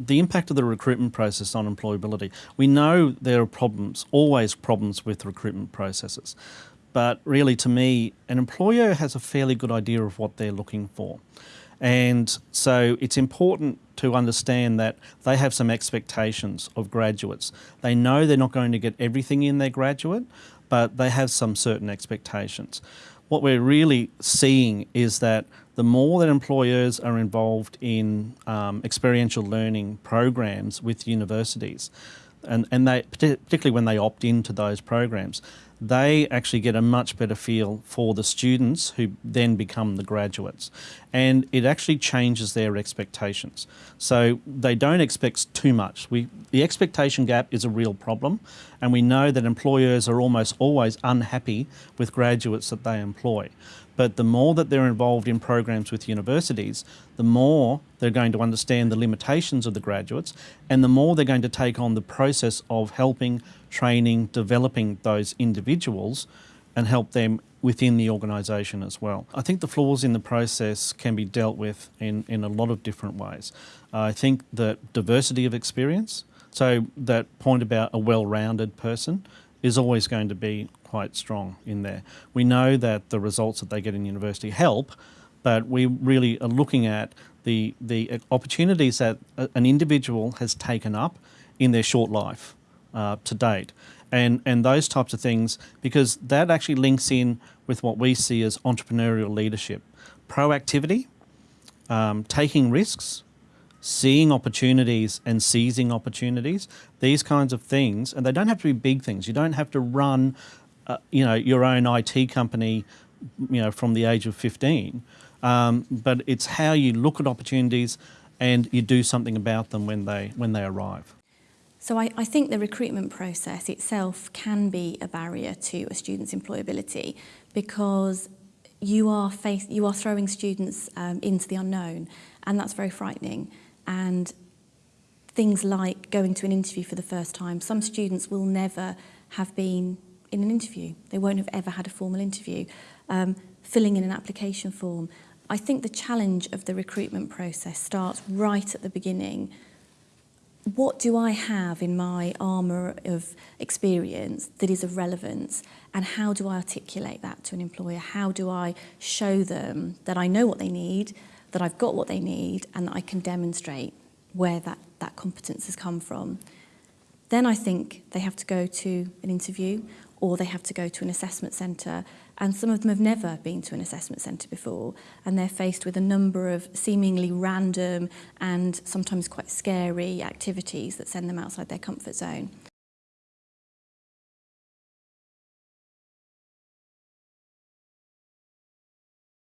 the impact of the recruitment process on employability. We know there are problems, always problems with recruitment processes. But really, to me, an employer has a fairly good idea of what they're looking for. And so it's important to understand that they have some expectations of graduates. They know they're not going to get everything in their graduate, but they have some certain expectations. What we're really seeing is that the more that employers are involved in um, experiential learning programs with universities, and, and they, particularly when they opt into those programs, they actually get a much better feel for the students who then become the graduates. And it actually changes their expectations. So they don't expect too much. We, the expectation gap is a real problem, and we know that employers are almost always unhappy with graduates that they employ. But the more that they're involved in programs with universities, the more they're going to understand the limitations of the graduates and the more they're going to take on the process of helping, training, developing those individuals and help them within the organisation as well. I think the flaws in the process can be dealt with in, in a lot of different ways. I think that diversity of experience, so that point about a well-rounded person, is always going to be quite strong in there. We know that the results that they get in university help, but we really are looking at the, the opportunities that an individual has taken up in their short life uh, to date. And, and those types of things, because that actually links in with what we see as entrepreneurial leadership. Proactivity, um, taking risks, seeing opportunities and seizing opportunities, these kinds of things, and they don't have to be big things. You don't have to run, uh, you know, your own IT company, you know, from the age of 15, um, but it's how you look at opportunities and you do something about them when they, when they arrive. So I, I think the recruitment process itself can be a barrier to a student's employability because you are, face, you are throwing students um, into the unknown and that's very frightening and things like going to an interview for the first time. Some students will never have been in an interview. They won't have ever had a formal interview. Um, filling in an application form. I think the challenge of the recruitment process starts right at the beginning. What do I have in my armour of experience that is of relevance and how do I articulate that to an employer? How do I show them that I know what they need that I've got what they need and that I can demonstrate where that, that competence has come from. Then I think they have to go to an interview or they have to go to an assessment centre and some of them have never been to an assessment centre before and they're faced with a number of seemingly random and sometimes quite scary activities that send them outside their comfort zone.